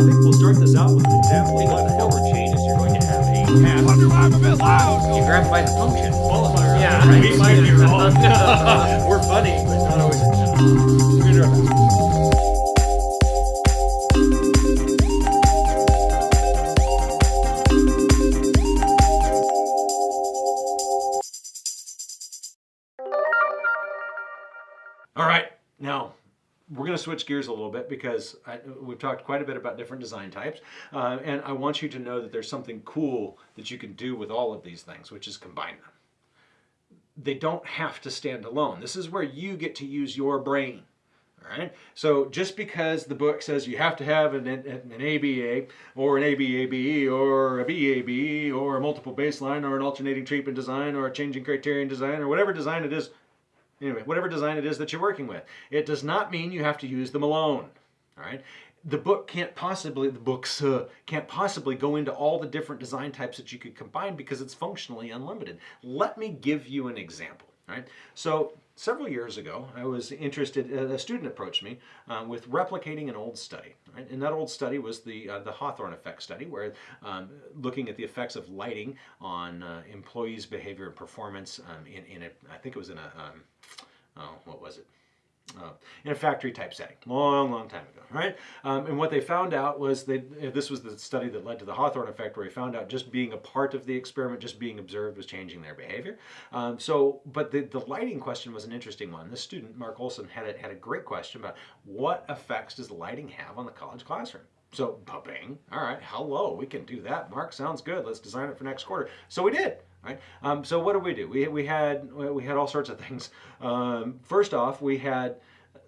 think we'll start this out with an example what the hell chain is you're going to have a path. Wonder why I'm a bit loud. You grab by the function. qualifier. Yeah, right. We might be wrong. We're funny, but not always. We're gonna do our best. All right, now we're going to switch gears a little bit because I, we've talked quite a bit about different design types, uh, and I want you to know that there's something cool that you can do with all of these things, which is combine them. They don't have to stand alone. This is where you get to use your brain. All right. So just because the book says you have to have an, an, ABA or an ABABE or a BABE or a multiple baseline or an alternating treatment design or a changing criterion design or whatever design it is, anyway, whatever design it is that you're working with, it does not mean you have to use them alone. All right. The book can't possibly, the books uh, can't possibly go into all the different design types that you could combine because it's functionally unlimited. Let me give you an example. Right. So several years ago, I was interested. A student approached me uh, with replicating an old study. Right? And that old study was the uh, the Hawthorne effect study, where um, looking at the effects of lighting on uh, employees' behavior and performance um, in in a, I think it was in a um, oh what was it uh, in a factory type setting, long, long time ago, right? Um, and what they found out was that this was the study that led to the Hawthorne effect, where he found out just being a part of the experiment, just being observed, was changing their behavior. Um, so, but the, the lighting question was an interesting one. This student, Mark Olson, had a, had a great question about what effects does lighting have on the college classroom? So, bing, all right, hello, we can do that. Mark, sounds good. Let's design it for next quarter. So we did. Right? Um, so what did we do? We, we had we had all sorts of things. Um, first off, we had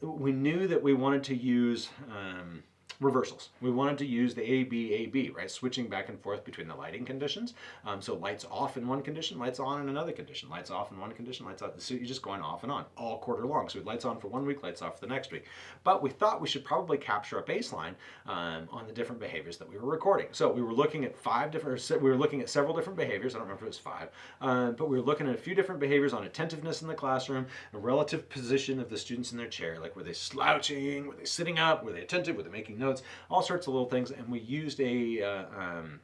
we knew that we wanted to use um, reversals. We wanted to use the ABAB, right? Switching back and forth between the lighting conditions. Um, so lights off in one condition, lights on in another condition, lights off in one condition, lights off. So you're just going off and on all quarter long. So lights on for one week, lights off for the next week. But we thought we should probably capture a baseline um, on the different behaviors that we were recording. So we were looking at five different, we were looking at several different behaviors. I don't remember if it was five, uh, but we were looking at a few different behaviors on attentiveness in the classroom, a relative position of the students in their chair, like were they slouching, were they sitting up, were they attentive, were they making notes, all sorts of little things, and we used a uh, um,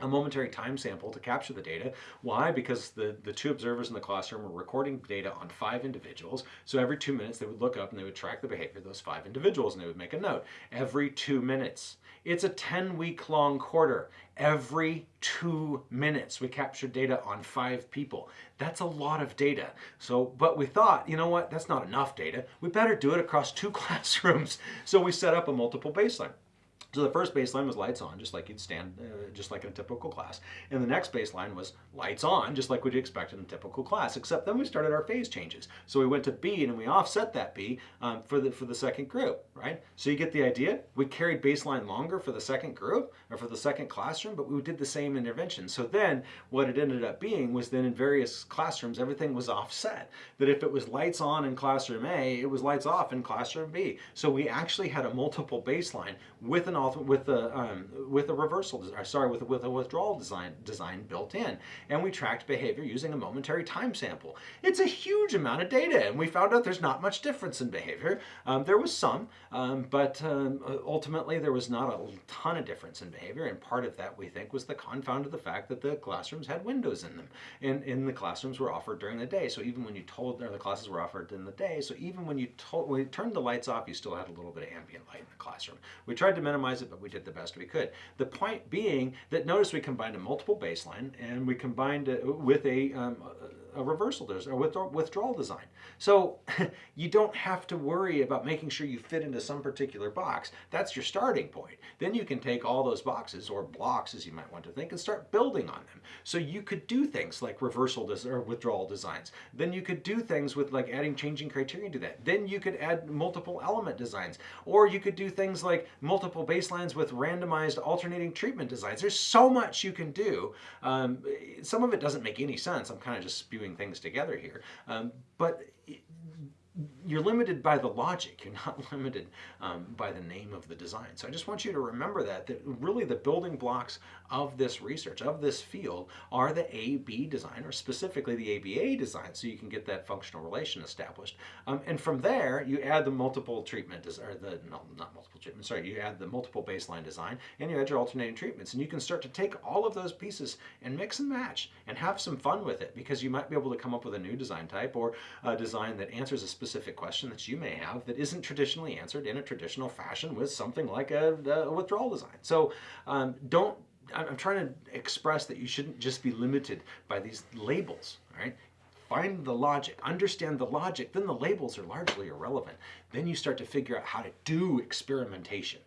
a momentary time sample to capture the data. Why? Because the, the two observers in the classroom were recording data on five individuals. So every two minutes they would look up and they would track the behavior of those five individuals and they would make a note. Every two minutes. It's a 10 week long quarter. Every two minutes we captured data on five people. That's a lot of data. So, but we thought, you know what, that's not enough data. We better do it across two classrooms. So we set up a multiple baseline. So the first baseline was lights on, just like you'd stand, uh, just like in a typical class. And the next baseline was lights on, just like we'd expect in a typical class, except then we started our phase changes. So we went to B and we offset that B um, for, the, for the second group, right? So you get the idea? We carried baseline longer for the second group or for the second classroom, but we did the same intervention. So then what it ended up being was then in various classrooms, everything was offset. That if it was lights on in classroom A, it was lights off in classroom B. So we actually had a multiple baseline with an with a um, with a reversal, sorry, with with a withdrawal design design built in, and we tracked behavior using a momentary time sample. It's a huge amount of data, and we found out there's not much difference in behavior. Um, there was some, um, but um, ultimately there was not a ton of difference in behavior, and part of that we think was the confound of the fact that the classrooms had windows in them, and, in the classrooms were offered during the day. So even when you told, the classes were offered in the day, so even when you told, when you turned the lights off, you still had a little bit of ambient light in the classroom. We tried to minimize it, but we did the best we could. The point being that notice we combined a multiple baseline and we combined it with a, um, a reversal design or withdrawal design. So you don't have to worry about making sure you fit into some particular box. That's your starting point. Then you can take all those boxes or blocks as you might want to think and start building on them. So you could do things like reversal or withdrawal designs. Then you could do things with like adding changing criterion to that. Then you could add multiple element designs or you could do things like multiple baselines with randomized alternating treatment designs. There's so much you can do. Um, some of it doesn't make any sense. I'm kind of just spewing things together here. Um, but you're limited by the logic. You're not limited um, by the name of the design. So I just want you to remember that, that really the building blocks of this research, of this field, are the A-B design, or specifically the ABA design, so you can get that functional relation established. Um, and from there, you add the multiple treatment, or the, no, not multiple treatment, sorry, you add the multiple baseline design, and you add your alternating treatments. And you can start to take all of those pieces and mix and match and have some fun with it, because you might be able to come up with a new design type or a design that answers a specific question that you may have that isn't traditionally answered in a traditional fashion with something like a, a withdrawal design. So um, don't, I'm trying to express that you shouldn't just be limited by these labels, right? Find the logic, understand the logic, then the labels are largely irrelevant. Then you start to figure out how to do experimentation.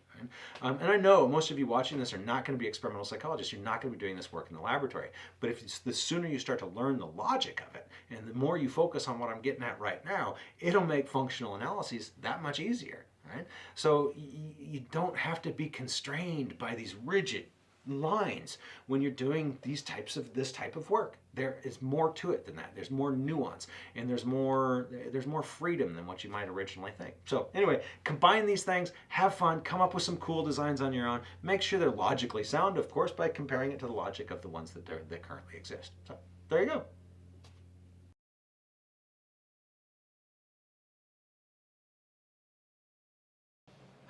Um, and I know most of you watching this are not going to be experimental psychologists. You're not going to be doing this work in the laboratory. But if the sooner you start to learn the logic of it, and the more you focus on what I'm getting at right now, it'll make functional analyses that much easier. Right? So you don't have to be constrained by these rigid lines when you're doing these types of this type of work. There is more to it than that. There's more nuance and there's more there's more freedom than what you might originally think. So anyway combine these things have fun come up with some cool designs on your own. Make sure they're logically sound of course by comparing it to the logic of the ones that, that currently exist. So there you go.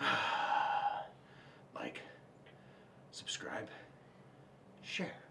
Like subscribe. Share